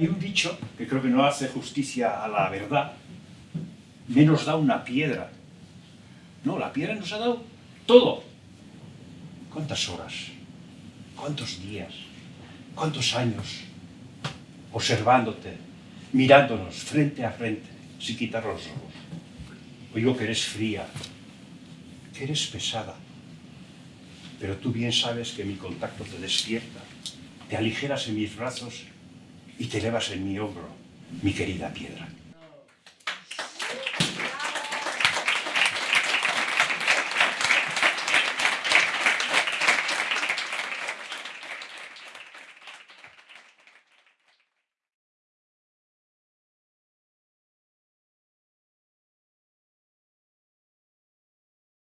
Hay un dicho que creo que no hace justicia a la verdad. Menos da una piedra. No, la piedra nos ha dado todo. ¿Cuántas horas? ¿Cuántos días? ¿Cuántos años? Observándote, mirándonos frente a frente, sin quitar los ojos. Oigo que eres fría, que eres pesada, pero tú bien sabes que mi contacto te despierta, te aligeras en mis brazos y te elevas en mi hombro, mi querida piedra.